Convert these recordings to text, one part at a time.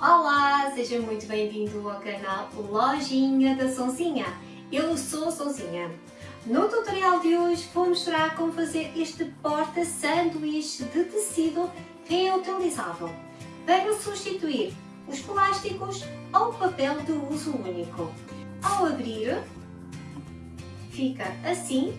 Olá, seja muito bem-vindo ao canal Lojinha da Sonzinha. Eu sou a Sonzinha. No tutorial de hoje vou mostrar como fazer este porta-sanduíche de tecido reutilizável para substituir os plásticos ou papel de uso único. Ao abrir, fica assim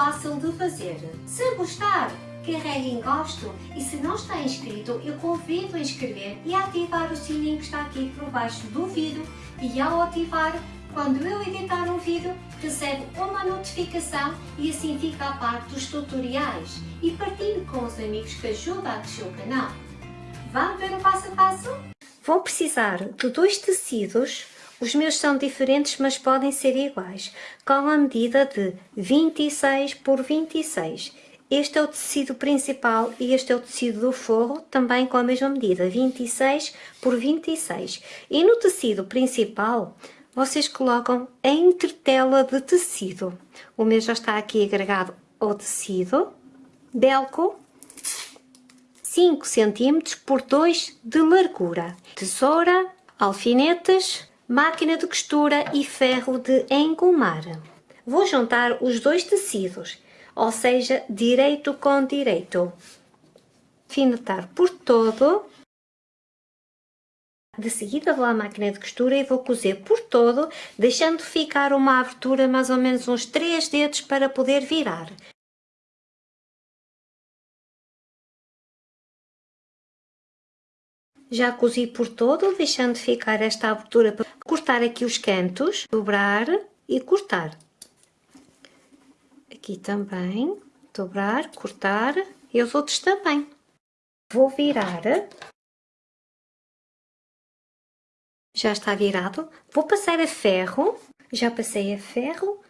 fácil de fazer. Se gostar, carregue em gosto e se não está inscrito, eu convido a inscrever e a ativar o sininho que está aqui por baixo do vídeo e ao ativar, quando eu editar um vídeo, recebe uma notificação e assim fica a par dos tutoriais e partilhe com os amigos que ajudam a crescer o canal. Vamos ver o passo a passo? Vou precisar de dois tecidos os meus são diferentes, mas podem ser iguais, com a medida de 26 por 26. Este é o tecido principal e este é o tecido do forro, também com a mesma medida, 26 por 26. E no tecido principal, vocês colocam a entretela de tecido. O meu já está aqui agregado ao tecido. Belco, 5 cm por 2 de largura. Tesoura, alfinetes, máquina de costura e ferro de engomar. Vou juntar os dois tecidos, ou seja, direito com direito. Finetar por todo. De seguida vou à máquina de costura e vou cozer por todo, deixando ficar uma abertura mais ou menos uns 3 dedos para poder virar. Já cozi por todo, deixando ficar esta abertura para cortar aqui os cantos, dobrar e cortar. Aqui também, dobrar, cortar e os outros também. Vou virar. Já está virado. Vou passar a ferro. Já passei a ferro.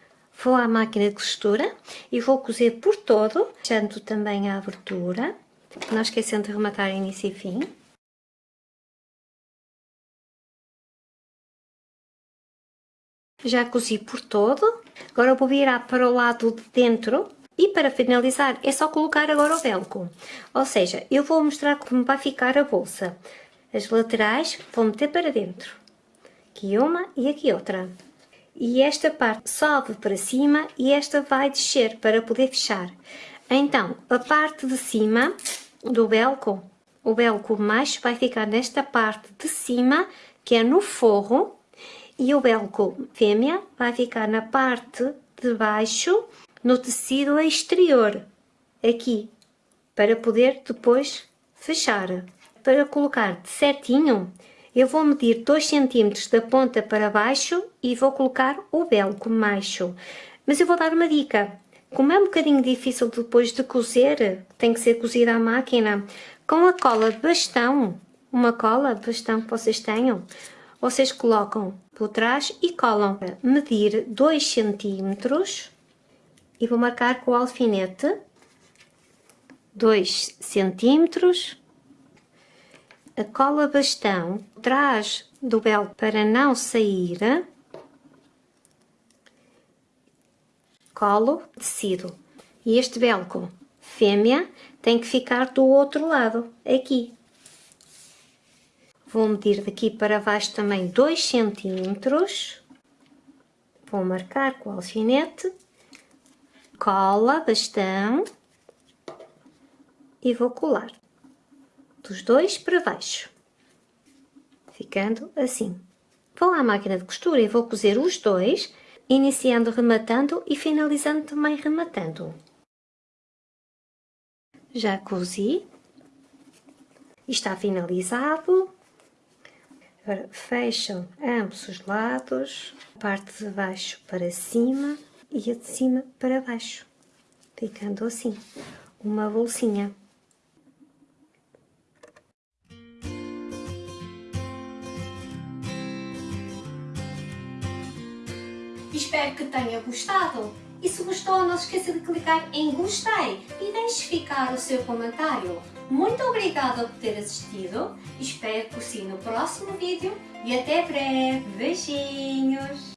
Vou à máquina de costura e vou cozer por todo, deixando também a abertura. Não esquecendo de rematar início e fim. Já cozi por todo. Agora vou virar para o lado de dentro. E para finalizar é só colocar agora o velcro. Ou seja, eu vou mostrar como vai ficar a bolsa. As laterais vou meter para dentro. Aqui uma e aqui outra. E esta parte sobe para cima e esta vai descer para poder fechar. Então, a parte de cima do velcro, o velcro mais vai ficar nesta parte de cima, que é no forro, e o velcro fêmea vai ficar na parte de baixo, no tecido exterior, aqui, para poder depois fechar. Para colocar certinho, eu vou medir 2 cm da ponta para baixo e vou colocar o velcro macho. Mas eu vou dar uma dica. Como é um bocadinho difícil depois de cozer, tem que ser cozida à máquina, com a cola de bastão, uma cola de bastão que vocês tenham, vocês colocam por trás e colam. Medir 2 centímetros e vou marcar com o alfinete 2 centímetros. A cola bastão traz do belo para não sair. Colo tecido. E este velcro fêmea tem que ficar do outro lado, aqui. Vou medir daqui para baixo também 2 centímetros. Vou marcar com o alfinete. Cola, bastão. E vou colar. Dos dois para baixo. Ficando assim. Vou à máquina de costura e vou cozer os dois, iniciando rematando e finalizando também rematando. Já cozi. Está finalizado. Agora fecham ambos os lados, a parte de baixo para cima e a de cima para baixo, ficando assim, uma bolsinha. Espero que tenha gostado e se gostou não se esqueça de clicar em gostei e deixe ficar o seu comentário. Muito obrigada por ter assistido, espero por si no próximo vídeo e até breve. Beijinhos!